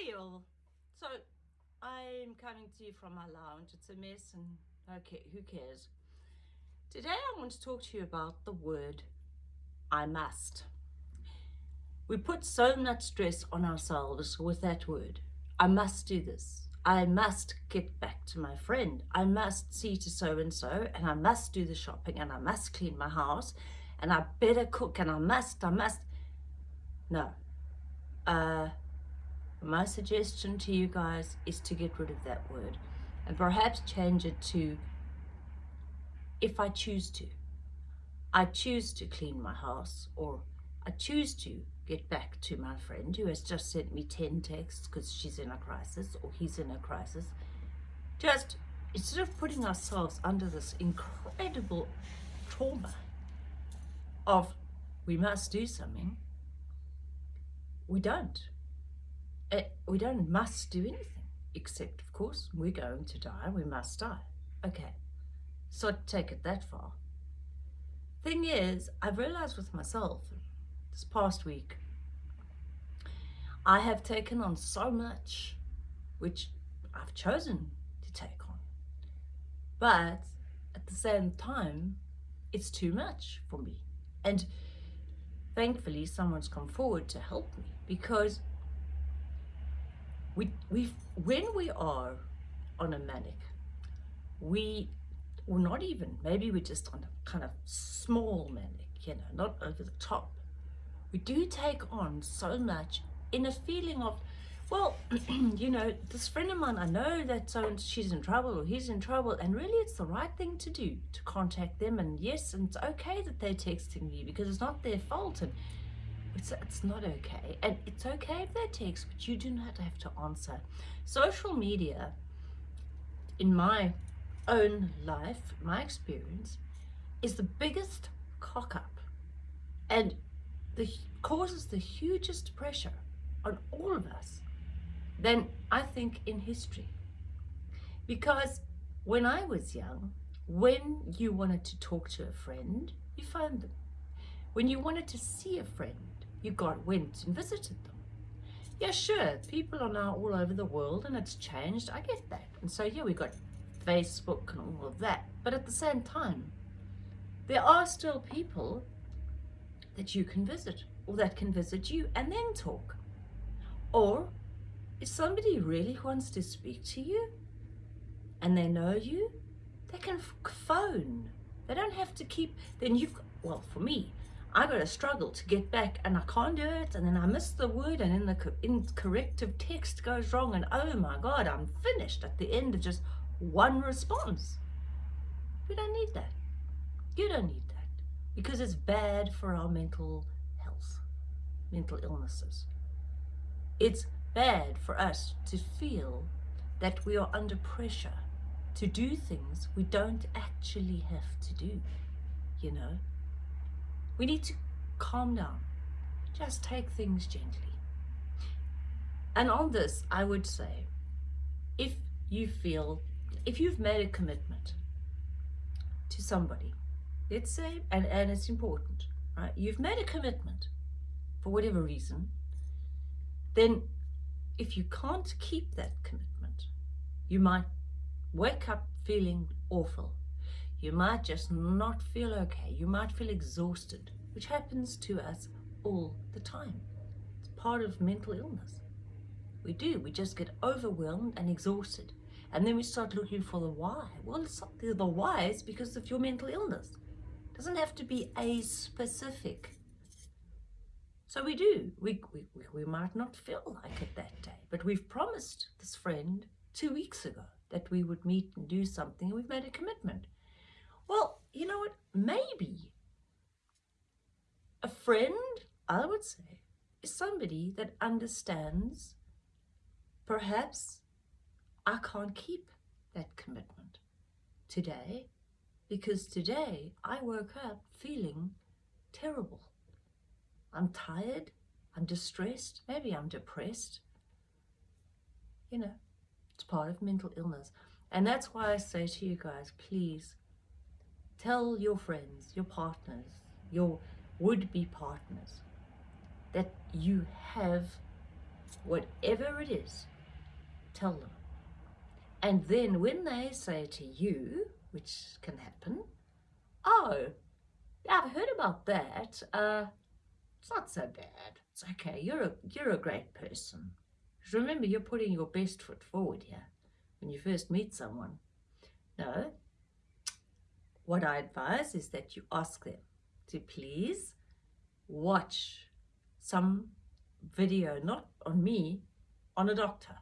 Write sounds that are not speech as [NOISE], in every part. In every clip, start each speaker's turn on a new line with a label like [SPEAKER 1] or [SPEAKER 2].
[SPEAKER 1] Hey all. So I'm coming to you from my lounge. It's a mess and okay, who cares? Today I want to talk to you about the word I must. We put so much stress on ourselves with that word. I must do this. I must get back to my friend. I must see to so and so and I must do the shopping and I must clean my house and I better cook and I must, I must. No. Uh, my suggestion to you guys is to get rid of that word and perhaps change it to if I choose to. I choose to clean my house or I choose to get back to my friend who has just sent me 10 texts because she's in a crisis or he's in a crisis. Just instead of putting ourselves under this incredible trauma of we must do something, we don't. Eh, we don't must do anything, except, of course, we're going to die, we must die. Okay, so i take it that far. Thing is, I've realized with myself this past week, I have taken on so much, which I've chosen to take on. But at the same time, it's too much for me. And thankfully, someone's come forward to help me because we we when we are on a manic we or not even maybe we're just on a kind of small manic you know not over the top. We do take on so much in a feeling of well [CLEARS THROAT] you know this friend of mine i know that so she's in trouble or he's in trouble and really it's the right thing to do to contact them. And yes and it's okay that they're texting me because it's not their fault. And it's, it's not okay. And it's okay if they text, but you do not have to answer. Social media, in my own life, my experience, is the biggest cock up and the causes the hugest pressure on all of us than I think in history. Because when I was young, when you wanted to talk to a friend, you found them. When you wanted to see a friend, you got went and visited them. Yeah, sure, people are now all over the world and it's changed. I get that. And so, yeah, we got Facebook and all of that. But at the same time, there are still people that you can visit or that can visit you and then talk. Or if somebody really wants to speak to you and they know you, they can phone. They don't have to keep, then you've, well, for me, I got to struggle to get back and I can't do it and then I miss the word and then the incorrective text goes wrong and oh my god I'm finished at the end of just one response. We don't need that. You don't need that because it's bad for our mental health, mental illnesses. It's bad for us to feel that we are under pressure to do things we don't actually have to do, you know. We need to calm down. Just take things gently. And on this, I would say, if you feel, if you've made a commitment to somebody, let's say, and, and it's important, right? You've made a commitment for whatever reason, then if you can't keep that commitment, you might wake up feeling awful you might just not feel okay. You might feel exhausted, which happens to us all the time. It's part of mental illness. We do. We just get overwhelmed and exhausted. And then we start looking for the why. Well, it's not the why is because of your mental illness. It doesn't have to be a specific. So we do. We, we, we might not feel like it that day, but we've promised this friend two weeks ago that we would meet and do something. We've made a commitment. Well, you know what? Maybe a friend, I would say, is somebody that understands perhaps I can't keep that commitment today because today I woke up feeling terrible. I'm tired, I'm distressed, maybe I'm depressed. You know, it's part of mental illness. And that's why I say to you guys, please Tell your friends, your partners, your would-be partners that you have whatever it is, tell them. And then when they say to you, which can happen, oh, I've heard about that. Uh, it's not so bad. It's okay. You're a, you're a great person. Remember, you're putting your best foot forward here when you first meet someone. No. What I advise is that you ask them to please watch some video, not on me, on a doctor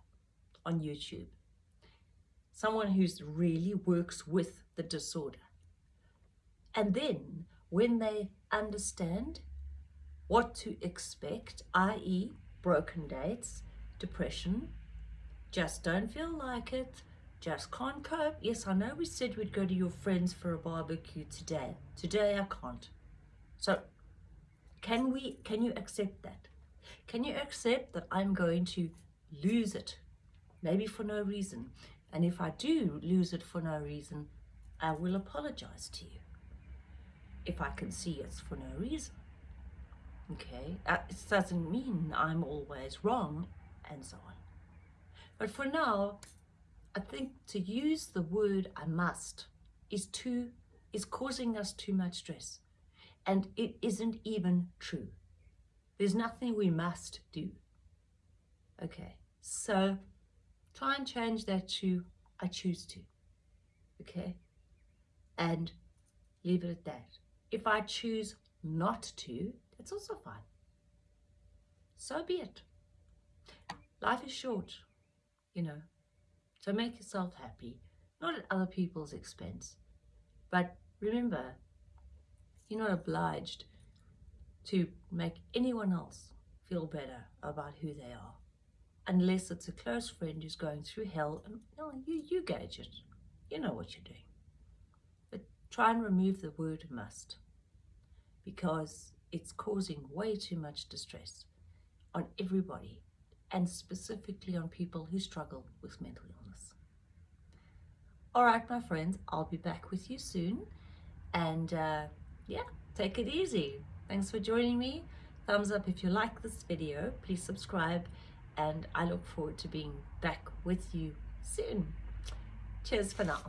[SPEAKER 1] on YouTube. Someone who's really works with the disorder. And then when they understand what to expect, i.e. broken dates, depression, just don't feel like it, just can't cope. Yes, I know we said we'd go to your friends for a barbecue today. Today I can't. So can we, can you accept that? Can you accept that I'm going to lose it? Maybe for no reason. And if I do lose it for no reason, I will apologize to you. If I can see it's for no reason. Okay, uh, it doesn't mean I'm always wrong and so on. But for now, I think to use the word I must is too is causing us too much stress. And it isn't even true. There's nothing we must do. Okay, so try and change that to I choose to. Okay, and leave it at that. If I choose not to, that's also fine. So be it. Life is short, you know, so make yourself happy, not at other people's expense. But remember, you're not obliged to make anyone else feel better about who they are. Unless it's a close friend who's going through hell and no, you, you gauge it. You know what you're doing. But try and remove the word must because it's causing way too much distress on everybody and specifically on people who struggle with mental illness. All right, my friends, I'll be back with you soon. And uh, yeah, take it easy. Thanks for joining me. Thumbs up if you like this video. Please subscribe. And I look forward to being back with you soon. Cheers for now.